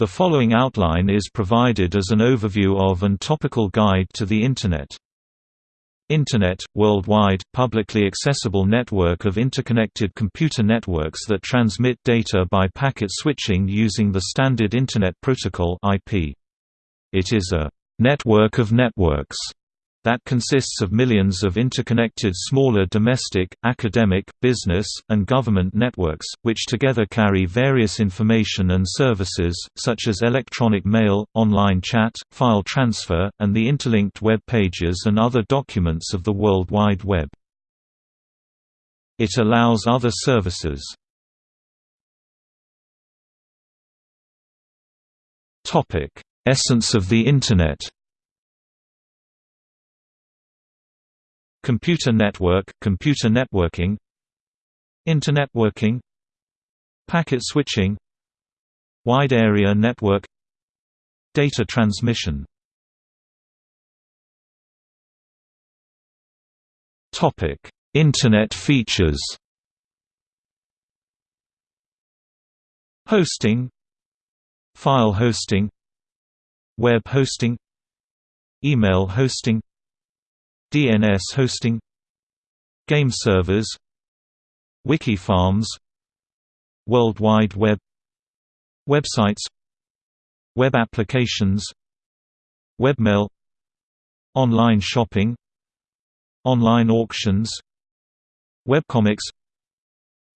The following outline is provided as an overview of and topical guide to the Internet. Internet – worldwide, publicly accessible network of interconnected computer networks that transmit data by packet switching using the Standard Internet Protocol IP. It is a «network of networks» that consists of millions of interconnected smaller domestic, academic, business, and government networks, which together carry various information and services, such as electronic mail, online chat, file transfer, and the interlinked web pages and other documents of the World Wide Web. It allows other services. Essence of the Internet Computer network, computer networking Internetworking Packet switching Wide area network Data transmission. Topic: Internet features. Hosting File hosting Web hosting Email hosting DNS hosting Game servers Wiki farms World Wide Web Websites Web applications Webmail Online shopping Online auctions Webcomics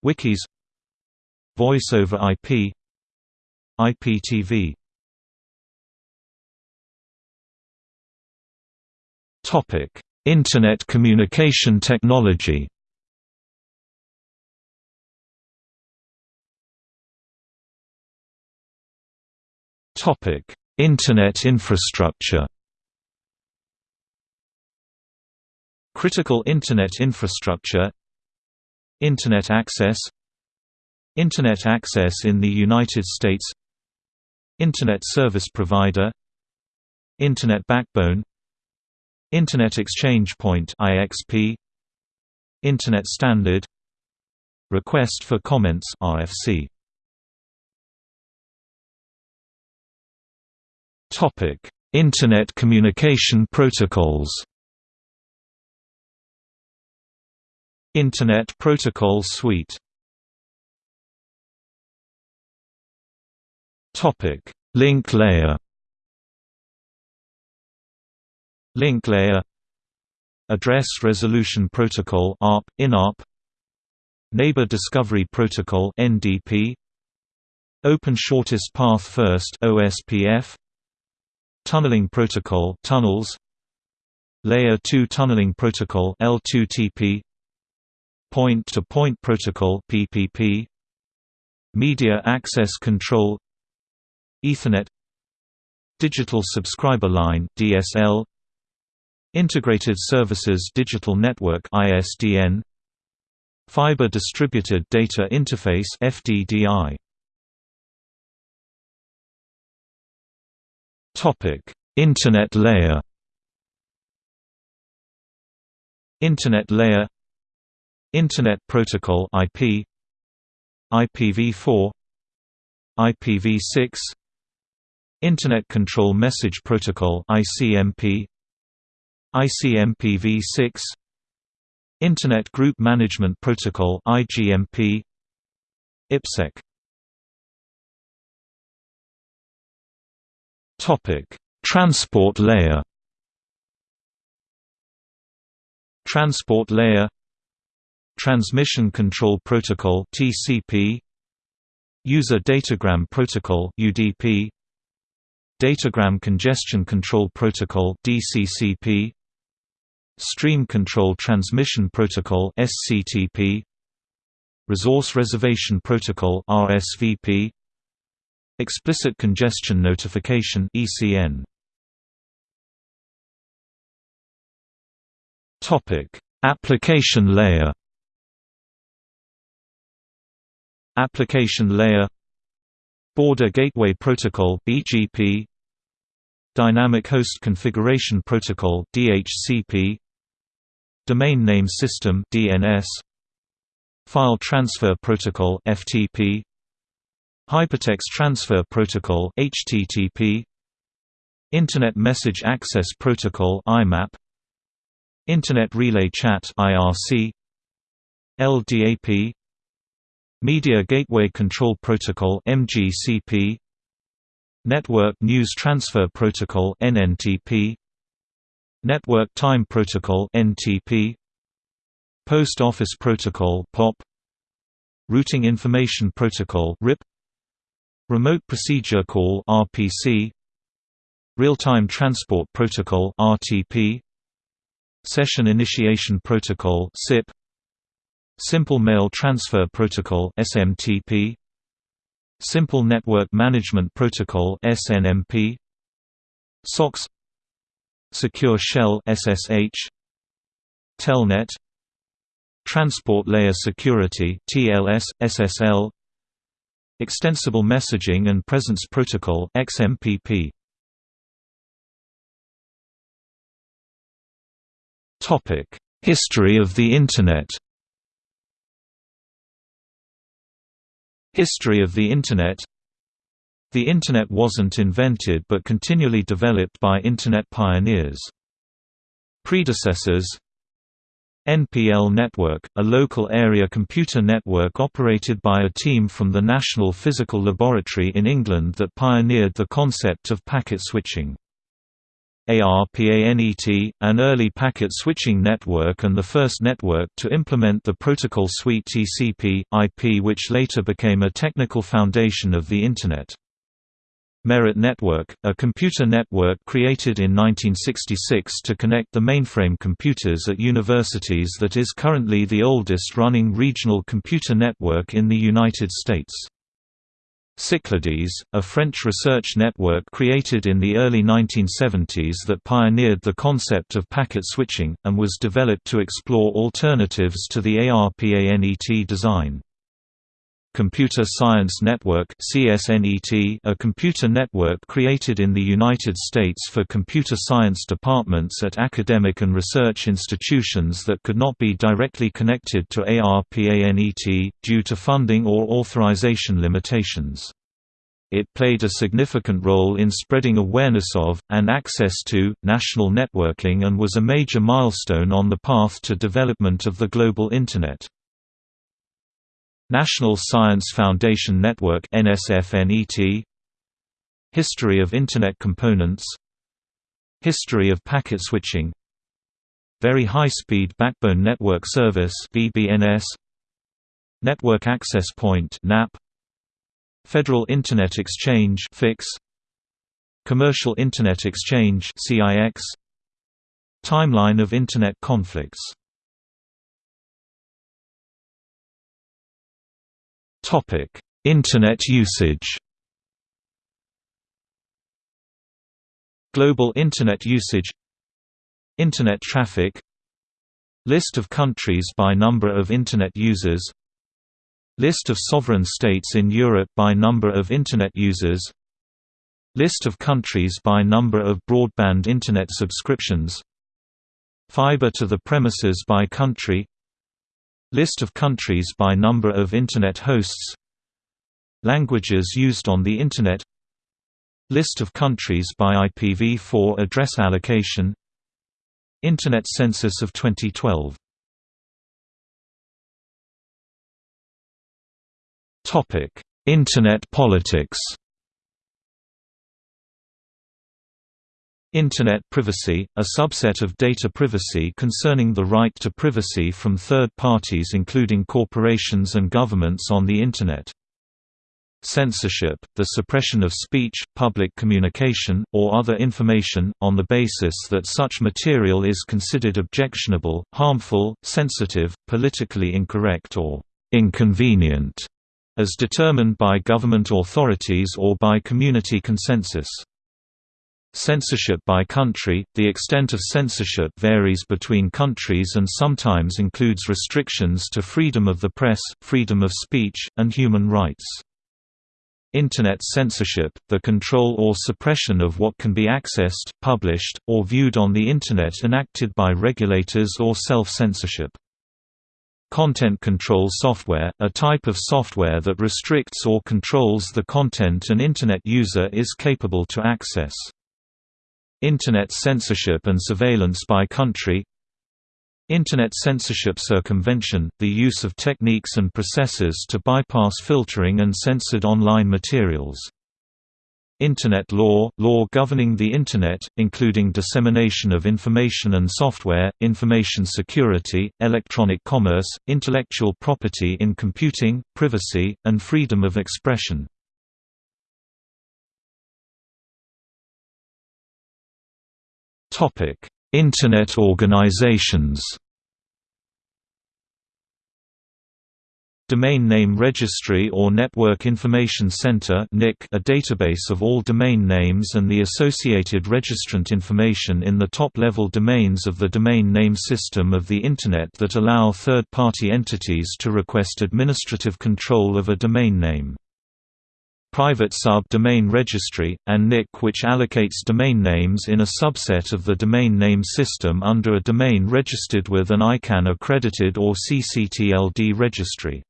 Wikis Voice over IP IPTV Topic Internet communication technology. Internet infrastructure. Critical Internet infrastructure. Internet access. Internet access in the United States. Internet service provider. Internet backbone Internet Exchange Point (IXP), Internet Standard, Request for Comments (RFC). Topic: Internet Communication Protocols. Internet Protocol Suite. Topic: Link layer. Link layer Address Resolution Protocol ARP, INARP Neighbor Discovery Protocol NDP Open Shortest Path First OSPF Tunneling Protocol Tunnels Layer 2 Tunneling Protocol L2TP Point-to-Point -point Protocol PPP Media Access Control Ethernet Digital Subscriber Line DSL Integrated Services Digital Network ISDN Fiber Distributed Data Interface FDDI Topic. Internet layer. Internet layer. Internet Protocol IP IPv4 IPv6 Internet Control Message Protocol ICMP ICMPv6 Internet Group Management Protocol IGMP IPsec Topic Transport layer. Transport layer. Transmission Control Protocol TCP User Datagram Protocol UDP Datagram Congestion Control Protocol DCCP Stream Control Transmission Protocol SCTP Resource Reservation Protocol RSVP Explicit Congestion Notification ECN Topic. Application layer Application layer Border Gateway Protocol BGP Dynamic Host Configuration Protocol DHCP Domain Name System (DNS), File Transfer Protocol (FTP), Hypertext Transfer Protocol HTTP Internet Message Access Protocol IMAP Internet Relay Chat IRC LDAP Media Gateway Control Protocol MGCP Network News Transfer Protocol NNTP Network Time Protocol NTP Post Office Protocol POP Routing Information Protocol RIP Remote Procedure Call RPC Real-Time Transport Protocol RTP Session Initiation Protocol SIP Simple Mail Transfer Protocol SMTP Simple Network Management Protocol SNMP SOCKS Secure Shell SSH Telnet Transport Layer Security TLS SSL Extensible Messaging and Presence Protocol XMPP Topic History of the Internet. History of the Internet the Internet wasn't invented but continually developed by Internet pioneers. Predecessors NPL Network, a local area computer network operated by a team from the National Physical Laboratory in England that pioneered the concept of packet switching. ARPANET, an early packet switching network and the first network to implement the protocol suite TCP, IP which later became a technical foundation of the Internet. Merit Network, a computer network created in 1966 to connect the mainframe computers at universities that is currently the oldest running regional computer network in the United States. Cyclades, a French research network created in the early 1970s that pioneered the concept of packet switching, and was developed to explore alternatives to the ARPANET design. Computer Science Network a computer network created in the United States for computer science departments at academic and research institutions that could not be directly connected to ARPANET, due to funding or authorization limitations. It played a significant role in spreading awareness of, and access to, national networking and was a major milestone on the path to development of the global Internet. National Science Foundation Network NSFNET History of Internet Components History of Packet Switching Very High Speed Backbone Network Service VBNS Network Access Point NAP Federal Internet Exchange FIX Commercial Internet Exchange CIX Timeline of Internet conflicts Topic: Internet usage. Global Internet usage. Internet traffic. List of countries by number of Internet users. List of sovereign states in Europe by number of Internet users. List of countries by number of broadband Internet subscriptions. Fiber to the premises by country List of countries by number of Internet hosts. Languages used on the Internet. List of countries by IPv4 address allocation. Internet Census of 2012 Internet politics Internet privacy, a subset of data privacy concerning the right to privacy from third parties including corporations and governments on the Internet. Censorship, the suppression of speech, public communication, or other information, on the basis that such material is considered objectionable, harmful, sensitive, politically incorrect or inconvenient, as determined by government authorities or by community consensus. Censorship by country – The extent of censorship varies between countries and sometimes includes restrictions to freedom of the press, freedom of speech, and human rights. Internet censorship – the control or suppression of what can be accessed, published, or viewed on the Internet enacted by regulators or self-censorship. Content control software, a type of software that restricts or controls the content an Internet user is capable to access. Internet censorship and surveillance by country Internet censorship circumvention, the use of techniques and processes to bypass filtering and censored online materials. Internet law – law governing the Internet, including dissemination of information and software, information security, electronic commerce, intellectual property in computing, privacy, and freedom of expression. Internet organizations Domain Name Registry or Network Information Center a database of all domain names and the associated registrant information in the top-level domains of the domain name system of the Internet that allow third-party entities to request administrative control of a domain name. Private Sub-Domain Registry, and NIC which allocates domain names in a subset of the domain name system under a domain registered with an ICANN accredited or CCTLD registry.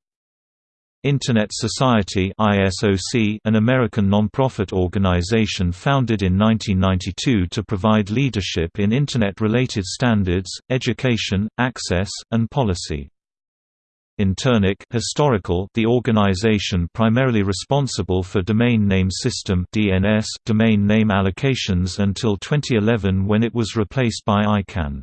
Internet Society ISOC, an American nonprofit organization founded in 1992 to provide leadership in Internet-related standards, education, access, and policy. Internic historical the organization primarily responsible for domain name system DNS domain name allocations until 2011 when it was replaced by ICANN.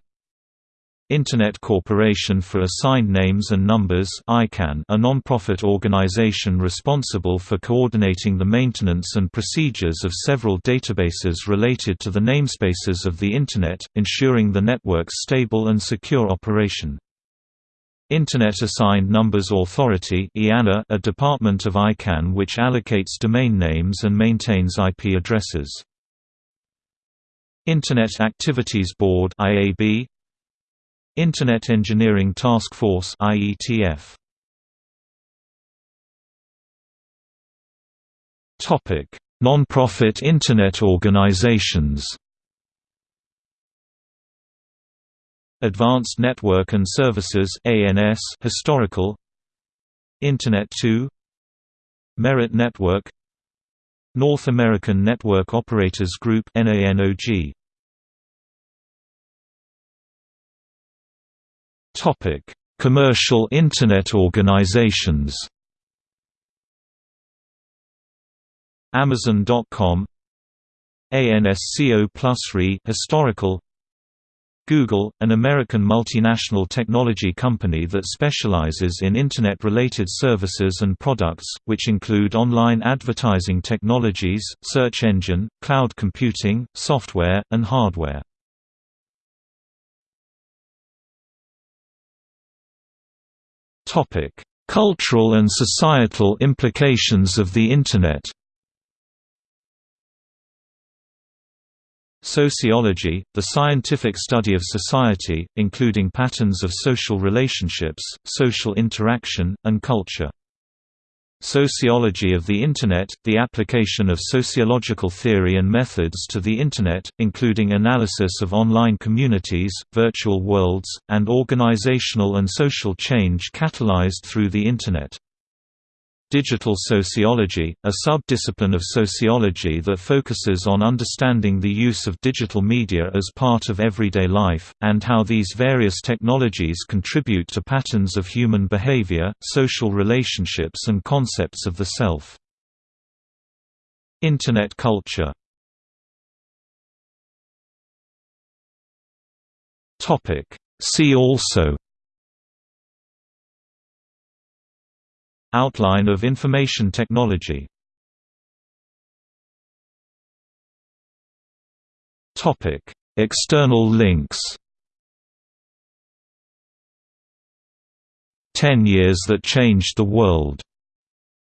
Internet Corporation for Assigned Names and Numbers ICANN, a non-profit organization responsible for coordinating the maintenance and procedures of several databases related to the namespaces of the Internet, ensuring the network's stable and secure operation. Internet Assigned Numbers Authority a department of ICANN which allocates domain names and maintains IP addresses. Internet Activities Board IAB, Internet Engineering Task Force IETF Topic: Non-profit Internet organizations. Advanced Network and Services ANS historical Internet 2 Merit Network North American Network Operators Group NANOG Topic: Commercial Internet organizations. Amazon.com ANSCO Plus RE historical Google, an American multinational technology company that specializes in Internet-related services and products, which include online advertising technologies, search engine, cloud computing, software, and hardware. Cultural and societal implications of the Internet. Sociology, the scientific study of society, including patterns of social relationships, social interaction, and culture. Sociology of the Internet – the application of sociological theory and methods to the Internet, including analysis of online communities, virtual worlds, and organizational and social change catalyzed through the Internet. Digital sociology, a sub-discipline of sociology that focuses on understanding the use of digital media as part of everyday life, and how these various technologies contribute to patterns of human behavior, social relationships and concepts of the self. Internet culture See also Outline of information technology. External links. Ten Years That Changed the World.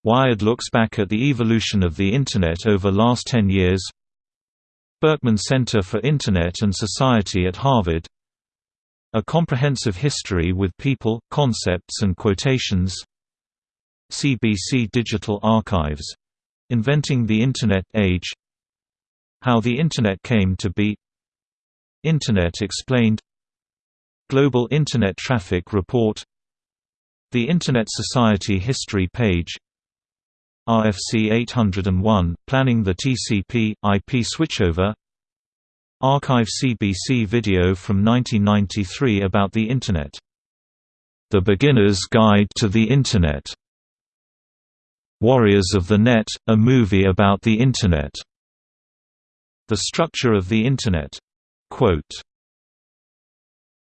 Wired looks back at the evolution of the Internet over last ten years. Berkman Center for Internet and Society at Harvard. A Comprehensive History with People, Concepts and Quotations CBC Digital Archives Inventing the Internet Age How the Internet Came to Be Internet Explained Global Internet Traffic Report The Internet Society history page RFC 801, Planning the TCP, IP switchover Archive CBC video from 1993 about the Internet. The Beginner's Guide to the Internet. Warriors of the Net, a movie about the Internet. The structure of the Internet. Quote,